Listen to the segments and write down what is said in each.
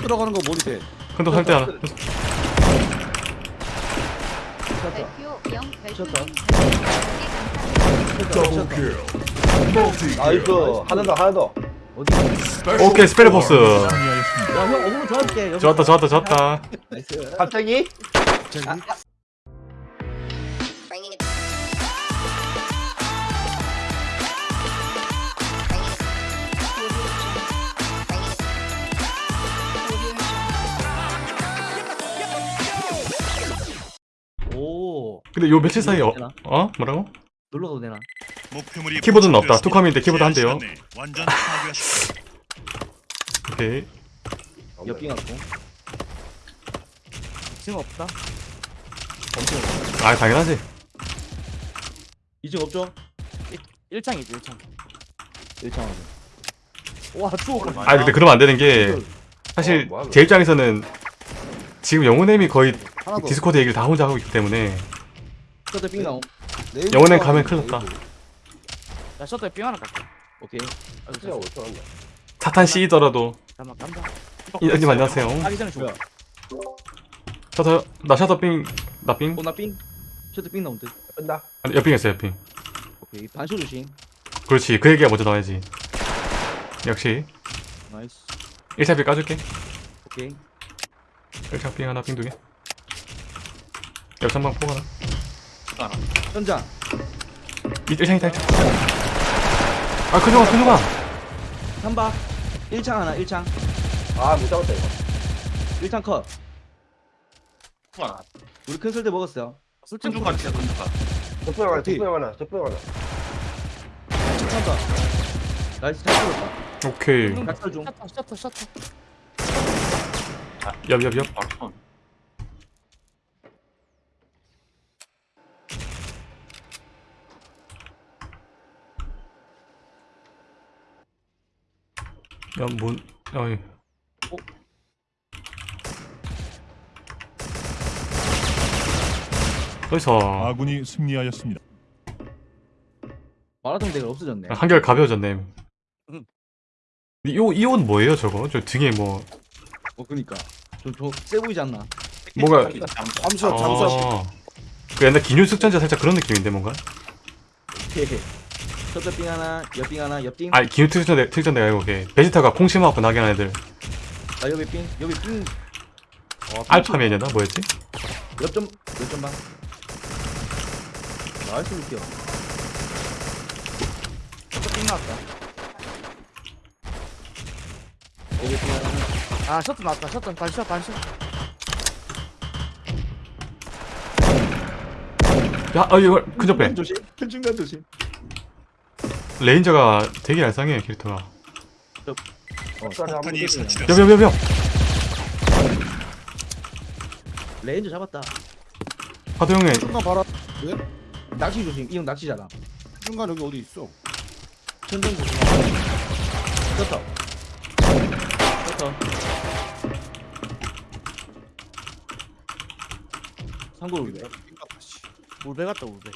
들어가는 거 몰입해. 큰도 살때 하나 발표 0 쳤다. 별풍선 나이스 하나 더 하나 더? 오케이 스펠 버스 승리하였습니다. 야, 형 어그로 좋아할게. 여기. 좋았다 좋았다 좋았다 나이스. 갑자기 근데 요 며칠 사이에 어? 어? 뭐라고? 놀러 가도 되나? 키보드는 없다. 투컴인데 키보드 한 대요. 제한 시간 내에 완전 파괴하십시오. 오케이 옆빙 갖고. 지금 없다. 아 당연하지 2층 없죠? 1창이지 1창 1창 와, 추워. 아 근데 그러면 안 되는 게 사실 어, 뭐야, 제 입장에서는 지금 영혼엠이 거의. 디스코드 얘기를 다 혼자 하고 있기 때문에 셔터 빙 나옴. 영혼엔 거 가면. 큰일 났다. 야 셔터에 삥 하나 깎게 오케이. 진짜. 어떡한다 사탄 C더라도 잠깐만 깜짝 이님 안녕하세요 하기 전에 죽어? 셔터 나 셔터빙 나빙 어, 나 빙. 셔터 빙 나옴 듯. 끈다 아니, 옆빙 했어 옆빙 오케이. 반쇼 조심. 그렇지 그 얘기가 먼저 나와야지 역시 나이스. 1차 빙 까줄게 오케이. 1차 빙 하나 빙 두개 옆 한방 포 하나 현장. 1창 2창 1창 아 큰종아 큰종아 한바. 1창 하나, 1창. 아못 잡았다 이거 1창 컷. 우리 큰 설대 먹었어요. 술집 중간 진짜 큰다 적병 하나 어떻게? 적병 하나 적병 하나 한바. 나이스, 잘 들었다. 오케이 중. 셔터 셔터 셔터 옆옆옆 야뭔 어이 어디서 아군이 승리하였습니다. 마라톤 대가 없어졌네. 한결 가벼워졌네 응. 이옷 뭐예요 저거? 저 등에 뭐 어, 그니까. 좀, 좀, 세 보이지 않나? 뭐가 잠수함 잠수함. 아, 그 옛날 기뉴 숙전자 살짝 그런 느낌인데 뭔가? 오케이. 셔터 빙 하나, 옆빙 하나, 옆빙. 아니 기뉴 특전대 특전대가 아니고 걔 베지타가 콩심하고 나게 하는 애들 나 옆에 빙, 옆에 빙. 어, 알파맨이었나 뭐였지? 옆점, 옆점 방. 나이스 느껴. 삥 나왔다 옆에 빙 하나. 아 셔터 나왔다 셔터 반셔 반셔 야, 어 이거 근접 빼. 조심. 큰 중간 조심. 레인저가 되게 얄쌍해 캐릭터가. 어, 폭탄이. 여비 여비 여비. 레인저 잡았다. 하도 형의 중간 봐라. 낚시 조심. 이 형 낚시잖아. 중간 여기 어디 있어? 천정 조심. 셔터. 셔터. 상고로 위에. 울베 같다 울베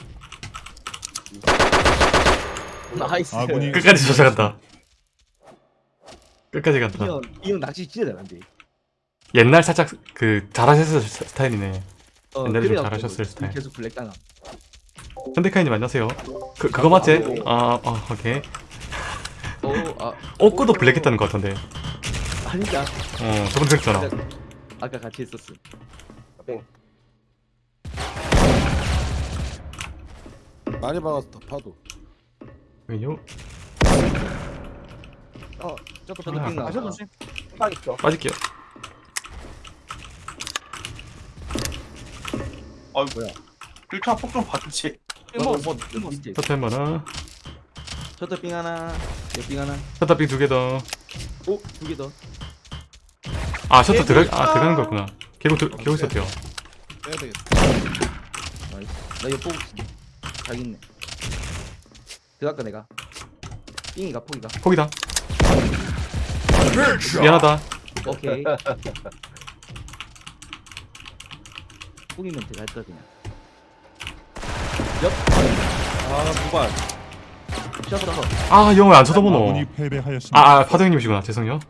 nice. 아군이 끝까지 쫓아간다. 끝까지 이 간다. 형, 이형 낚시 진짜 잘한대. 옛날 살짝 그 잘하셨을 스- 스타일이네. 어, 옛날에 좀 잘하셨을 스타일. 계속 블랙 당함. 현대카이님 안녕하세요. 그 그거 맞지? 아, 아 오케이. 어, 아, 옷구도 블랙 했다는 것 같던데. 아니다. 어, 저번 그랬잖아. 아까 같이 했었어. 빙 많이 박았어 파도. 요 셔터 셔터 삥삥 나왔다 아. 셔터 조심 딱 있어 빠질게요. 일차 폭좀 봐주지. 삥 먹었어 뭐, 뭐, 밑에. 셔터 한 하나. 셔터빙 하나, 옆빙 하나. 셔터 빙두 개 더. 오, 두 개 더. 아 셔터 들어 아 들어가는 거였구나. 개고 들 개고 있었대요. 빼야 되겠다. nice. 나옆 보고 있어. 잘 있네. 들어갈까 내가. 삥이가 포기가. 포기다. 미안하다. 오케이. 포기면 들어갈 거 그냥. 아 두발. 셔터. 아 영어 안 쳐다보노. 아군이 패배하였습니다. 아, 아 파도 형님이시구나. 죄송해요.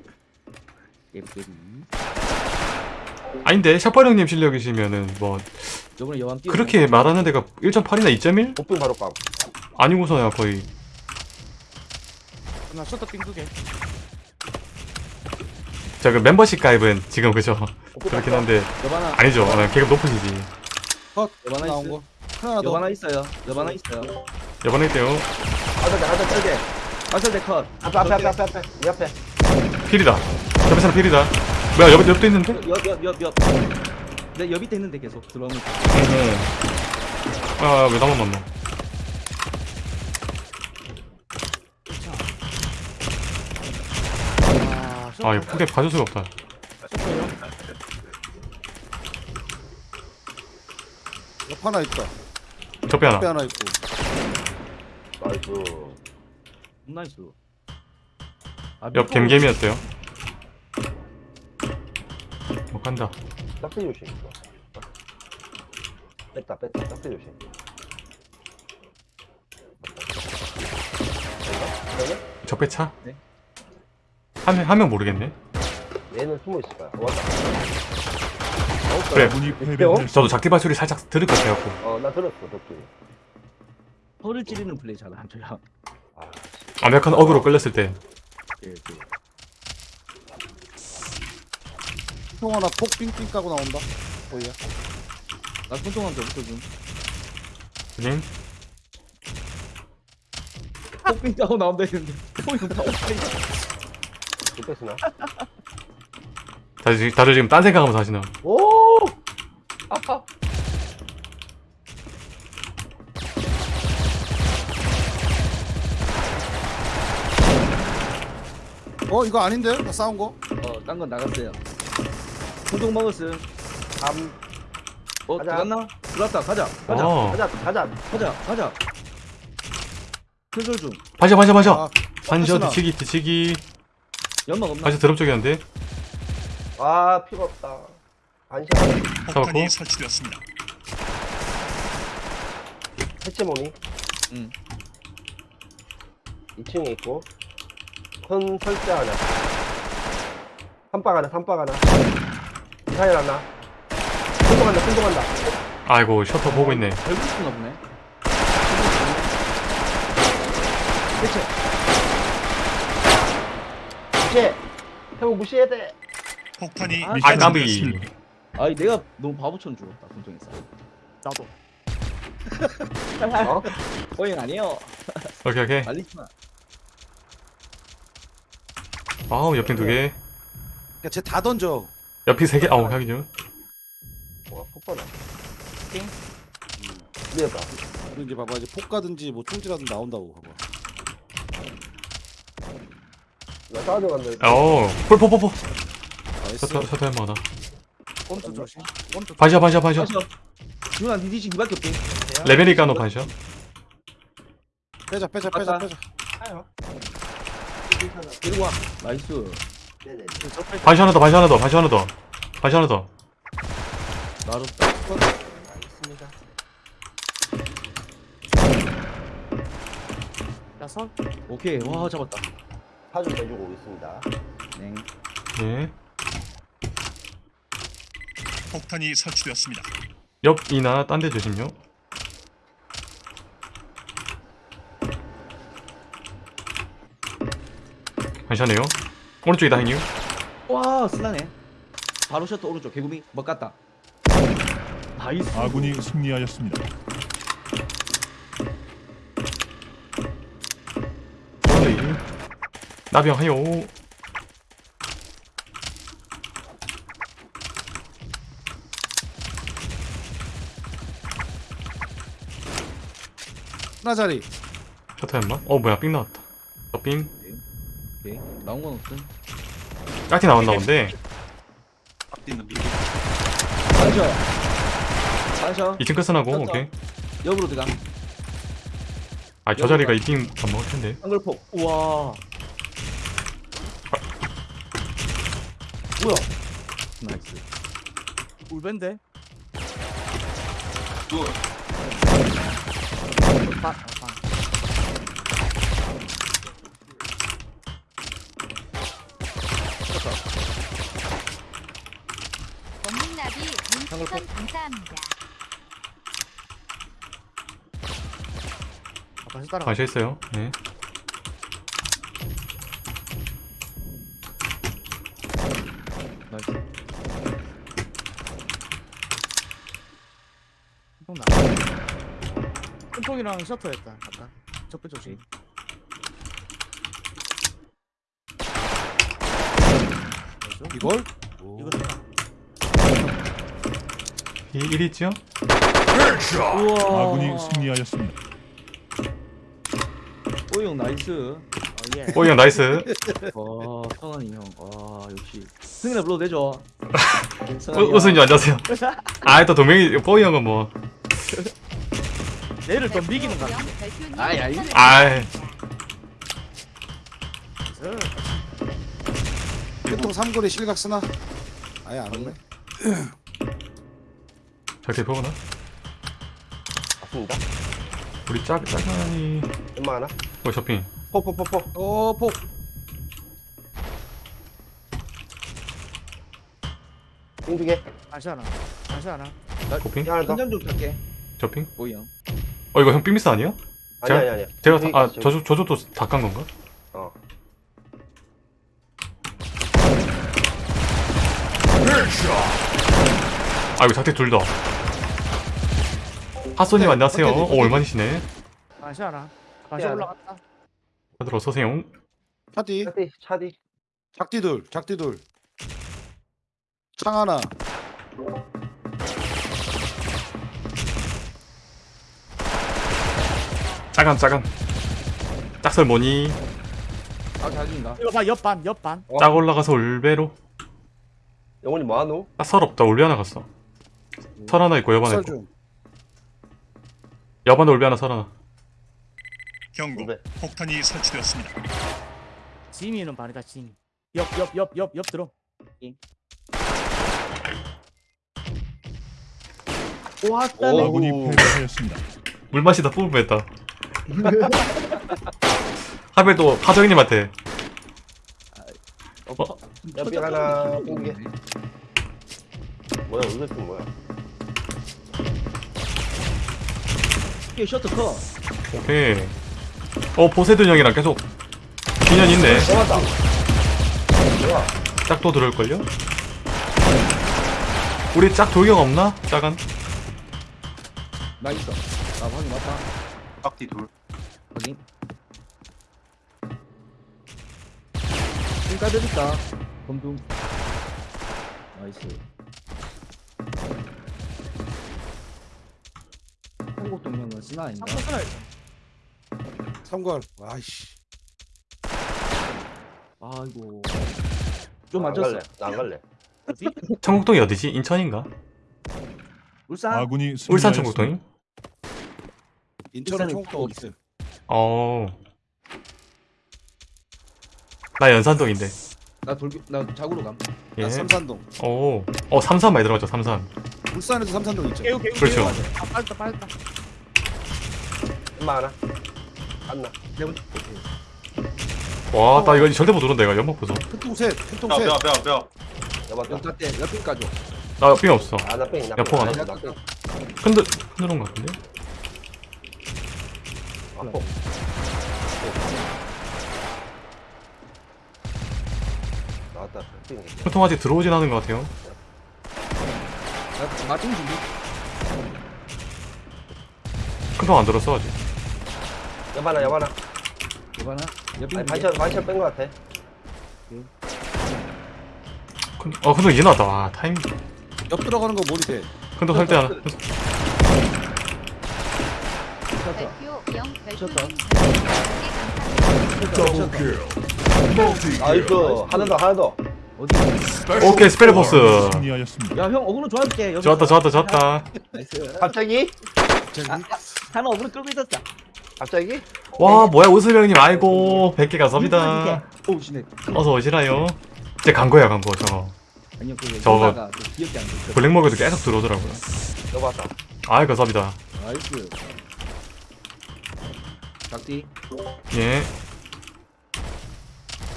아닌데 샤퍼 형님 실력이시면은 뭐 저번에 여왕 뛰어. 그렇게 말하는 데가 1.8이나 2.1? 복빙 바로 감. 아니고서야 거의 나 셔터 삥두개 저그 멤버십 가입은 지금 그죠 그렇긴 한데 여바나 아니죠 어, 계급 높으시지 컷 여바나 나온 있어. 거 하나 더 여바나 있어요. 여바나 있어요. 때요 하자, 하자, 설대. 아설대 컷. 앞에, 앞에, 앞에, 앞에, 앞에. 이 앞에. 필이다 옆에 사람 필이다 뭐야 옆, 옆도 있는데? 옆옆 옆 옆. 내 옆 밑에 있는데 계속 들어오면. 아왜 나만 만나 아 이거 포개 봐줄 수가 없다 옆 하나 있다 적배 옆에 하나 하나 있고 nice. nice. 아, 옆 갬갬이었어요 못 간다 짝대 조심. 뺐다, 뺐다. 짝대 조심. 적배 차? 네. 하면 하면 모르겠네 얘는 숨어 있을 거야. 왔다. 그래 패배하였습니다. 저도 작디발 소리 살짝 들을 것 같아갖고 어, 나 들었어, 덕분에. 혀를 찌르는 플레이 잘안 줘요. 아, 완벽한 어그로 끌렸을 때 예, 예. 형 하나 폭 삥삥 까고 나온다 뭐야 나 손동한테 붙어줌. 님 폭빙 따고 나온다 했는데. 폭빙 따고 좀 뺐으나? 다들, 지- 다들 지금 딴 생각하면서 하시나 오! 아파. 어 이거 아닌데 나 싸운 거 어, 딴 건 나갔어요. 손동 먹었음. 암. 어, 가자. 들어갔나? 들어갔다. 가자. 가자. 어. 가자, 가자. 가자. 가자. 큰솔 중. 반샷 반샷 반샷 아, 스나. 뒤치기 뒤치기 연막 없나? 반샷 드럼 쪽이었는데 아, 피가 없다. 반샷. 잡았고. 폭탄이 설치되었습니다. 해체 모니. 응. 2층에 있고. 큰 설대 하나. 삼박 하나, 삼박 하나. 미사일 하나. 순동한다, 순동한다. 아이고 셔터 보고 있네 별거 있나 보네. 대체. 무시해. 형 무시해야 돼. 폭탄이 아, 아 까비. 아니 내가 너무 바보처럼 죽었다 손동에서. 나도 어? 어잉 아니에요. 오케이 오케이 말리지 마. 아우 옆핀 두개 그러니까 쟤다 던져 옆이 세개 아우 하긴요 와, 폭발아. 띵. 미안다. 그리고 이제 봐봐 이제 폭 가든지 뭐 총질하든 나온다고 봐봐 나 싸우러 간다. 어우 폴포포포 나이스 셔터 셔터 할만하다 꼼수 조심 꼼수 반샷 반샷 반샷 마셔. 준아 니 뒤지 니밖에 없대. 레베리카노 반샷 빼자 빼자 빼자. 빼자 데리고 와. 나이스. 반샷 하나 더 반샷 하나 더 반샷 하나 더 반샷 하나 더 나rus다. 야설 오케이. 와 잡았다. 사좀 내주고 오겠습니다. 네. 네. 폭탄이 설치되었습니다. 옆이나 딴 데 조심요 반샷네요 오른쪽이다 형님 와 쓰나네. 바로 셔터 오른쪽 개구미 뭐 갔다. nice. 아군이 승리하였습니다. 나병 하요 하나 자리 셔터 했나? 어 뭐야 삥 나왔다 저삥 오케이. 나온 건 없음. 깍티 나왔나 본데 있는 미 반셔. 반셔. 2층 끝선하고. 오케이 옆으로 들어가. 아저 자리가 이삥 안 먹을 텐데 한글폭. 우와. 뭐야? 나이스. 울벤데 그 아, 아, 아. 뽀삐나비 눈추천 감사합니다. 아, 다시 따라. 다시 했어요 네 나이스. 형 나. 똥통이랑 셔터였다. 아까. 적배 조심. 이걸? 이거 다이 1위죠? 아군이 승리하였습니다. 오영 나이스. 어, 예. 형 나이스 와 성환이 형. 와 역시. 승인아 불러도 되죠. 우- 우수님 안녕하세요 아또 동명이 뽀이 형은 뭐 얘를 같아. 별표님 아이, 아이. 아이 보통 삼거리 실각 쓰나? 아예 안 오네. 보거나 아픕니다. 우리 짝 짜간이 얼마 하나? 뭐 쇼핑 포포포포. 어, 폭. 빙두개. 다시 하나. 다시 하나. 쇼핑 하나 더. 한장 좀 탈게. 쇼핑 오이 형. 어 이거 형 삐미스 아니에요? 아니 아니 아니. 제가 다, 아. 저조 저조도 다 깐 건가? 어. 아이고 작대 둘다 하소님 네, 안녕하세요 어때, 오 어때? 얼마니시네 다시 하나. 다시 하나. 올라갔다. 다들 어서오세요 차디. 차디 차디. 작디둘. 작디둘. 창 하나. 짜간 짜간 짝설 뭐니 아 자기인가? 이거 봐, 옆반, 옆반. 어. 짝 올라가서 울베로 영훈이 뭐하노? 딱설 없다 울베 하나 갔어 설 하나 있고 여반 설 있고 중. 여반에 울베 하나 설 하나 경고. 네. 폭탄이 설치되었습니다. 지미는 반이다, 지미. 옆, 옆, 옆, 옆, 옆 들어. 왔다네. 오. 아군이 패배하였습니다. 물맛이 다 뿜을 뻔했다 하벨 또 하정이님한테 어? 옆에 하나 빙두개. 뭐야 이거 좀 뭐야? 이게 셔터 커. 오케이 어 보세든 형이랑 계속 인연 있네. 뭐야? 짝도 들어올걸요? 우리 짝 돌격 없나? 짜간? 나 있어. 나 확인 맞다. 깍디 둘. 확인. 힐 까드릴까? 검둥. nice. 한국 동명은 스나 아닌가? 있어. 삼걸. 아이씨. 아이고. 좀 안 맞췄어. 갈래. 나안 갈래. 어디? 청국동이 어디지? 인천인가? 울산. 아군이 울산. 청국동이? 인천은 어디 있어? 어. 나 연산동인데. 나 돌기 나 자구로 감. 예. 나 삼산동. 오. 어, 삼산 많이 들어가죠, 삼산. 울산에도 삼산동 있죠. 개우, 개우, 그렇죠. 개우. 아, 빨다, 빨다. 얼마 하나? 안나. 내가 먼저 와, 나 이거 절대 못 오른다, 이거. 연막 보소. 큰통 셋. 큰통 뼈, 셋. 뼈, 뼈, 뼈. 잡았다. 영타 때 까줘. 나삥 없어. 아나 뺑이 나. 옆으로 뺑이. 가나? 나 뺑이. 흔들, 흔들은 것 같은데? 아포. 나왔다. 보통 아직 들어오진 않은 것 같아요. 나 맞춤 준비. 큰통 안 들었어, 아직. 여봐나. 이거나 옆에 아니 반샷 반샷 뺀거 같아. 큰, 어, 큰통 이제 나왔다. 와, 타이밍. 옆 들어가는 거 몰이 돼. 큰통 살때 하나. nice. 하나 더 하나 더. 오케이, 스펠 보스. 야 형 어그로 좋아할게. 여기 좋았다, 좋았다, 좋았다. nice. 갑자기? 하나 어그로 끌고 있었어. 갑자기? 와, 뭐야, 우수명 형님. 아이고, 100개 감사합니다. 오. 어서 오시라요. 이제 간 거야, 간 거, 저거. 아니요 그 저거. 저거 기억이 안 돼. 블랙먹에도 계속 들어오더라고요. 여봤다. 아이, 감사합니다. nice. 작디. 예.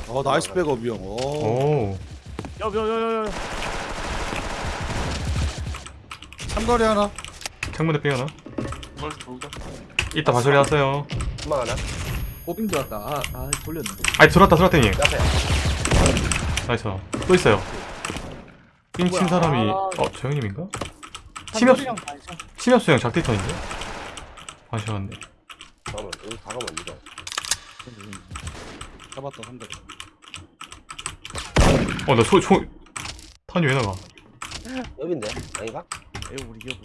어, 나이스 백업이 형. 오. 오. 옆, 옆, 옆, 옆, 옆. 삼거리 하나. 창문에 삥 하나 뭘 돌가? 이따 발소리 났어요 금방 하나 꼬빙 들어왔다 아, 아 돌렸네 아니 들어왔다 들어왔다 형님 옆에 나이스 또 있어요 삥친 사람이 어 저 형님인가? 치명 삼거리랑 반샷. 치명수 형 작디턴인데? 아쉬웠네 잠깐만 여기 가가면 이거 잡았다 한 대. 어나 소.. 소.. 탄이 왜 나가 여긴데 아닌가? 에이 우리 여보.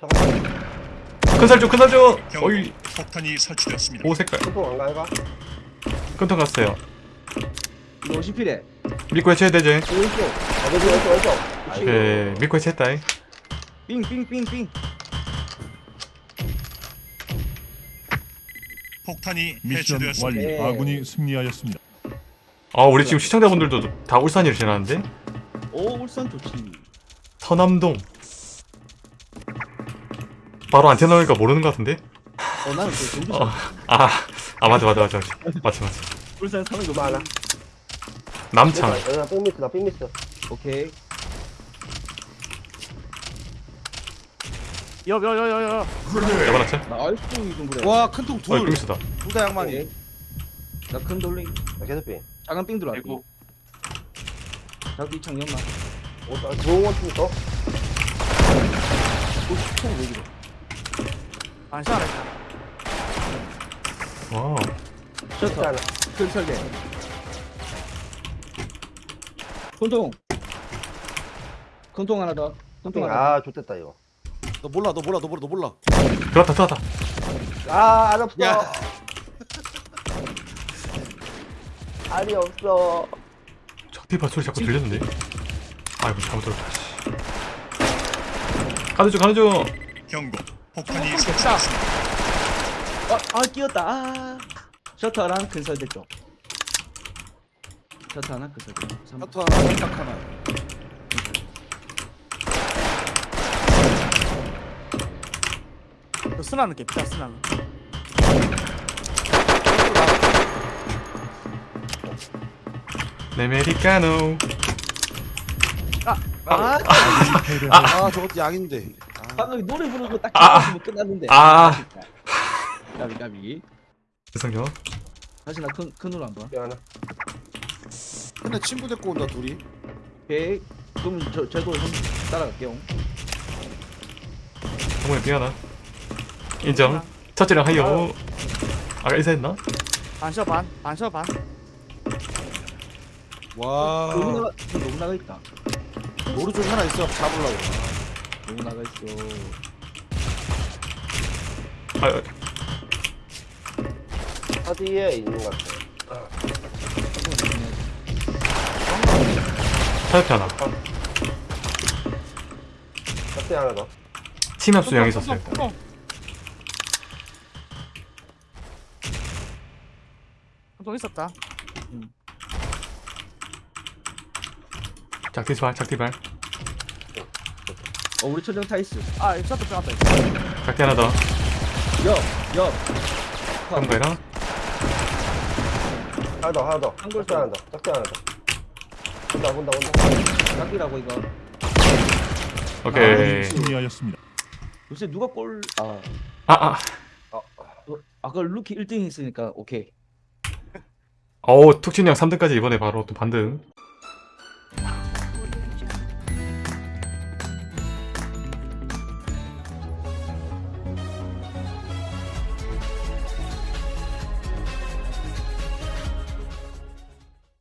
잠깐 큰살중 큰살중 경고. 어이 폭탄이 설치되었습니다. 오 색깔 소통 안 가해가? 큰턴 갔어요 이거 50필에 믿고 해쳐야 되지 왼쪽 아 왼쪽 왼쪽 왼쪽 오케이 믿고 해체했다 잉 삥삥삥삥 폭탄이 네. 네. 미션 네. 완료. 예. 아, 아군이 승리하였습니다. 아 우리 지금 시청자분들도 다 울산이를 지나는데 오 울산 좋지 서남동 바로 안테나 오니까 모르는 것 같은데? 어 나는 그 전주 어. 아, 아 맞아 맞아 맞아 맞아 맞아 맞아 울산 사는 거 하나 남창 여기다 삥미스다 삥미스 오케이 여여여여여. 여반았지? 나이스 이좀 그래 와 큰 통 어이 둘. 다 양만이. 오케이. 나큰 돌리 나 계속 삥 작은 삥 들어왔고 그리고 자기 이창 연마 오, 나 좋은 또? 총 왜기래 반샷 하나 있다. 와 셔터 큰 설계 큰통 큰통 하나 더 큰통 하나 아 좋됐다 이거 너 몰라 너 몰라 너 몰라 너 몰라. 들어왔다 들어왔다 아안 없어 야. 알이 없어 적티바 소리 자꾸 들렸는데 아이고 잘못 들었다 씨. 가는 중 가는 중 경고. 폭탄이 됐다. 설치되었습니다. 아, 아 끼었다 아 셔터랑 큰 설대 쪽 셔터 하나 큰 설대 삼- 하트 하나 살짝 하나. 그 스나는 개피다 스나는. 네메리카노 아아 저것도 양인데. 아, 방금 노래 부르는 거딱 아. 끝났는데 아. 까비 까비 죄송해요 다시 나 큰 큰으로 한번 삥 하나 근데 친구 데리고 온다 둘이. 오케이 그럼 저 저도 형 따라갈게요 정말 미안하 인정 첫째랑 하이요 아까 인사했나? 반샷 반. 반샷 반. 와. 너무 나가 너무 나가 있다 오른쪽에 하나 있어. 잡으려고. 너무 나가 있어 아 어디에 있는 것 같아 타협해 하나. 짝대 하나 더. 침합수 형 있었어요 통. 통 있었다. 작티발 작티발. 어 우리 천정 타이스. 아 이거 셔터 빼놨다. 작티 하나 더. 옆옆 그런거랑? 하나 더 하나 더. 한골 짝대 하나 더 짝대 하나 더 온다 온다 온다. 짝이라고 이거. 오케이. 네. 승리하였습니다. 요새 누가 골 아. 아아. 어, 아까 루키 1등 했으니까 오케이. 어우 툭친이 형 3등까지 이번에 바로 또 반등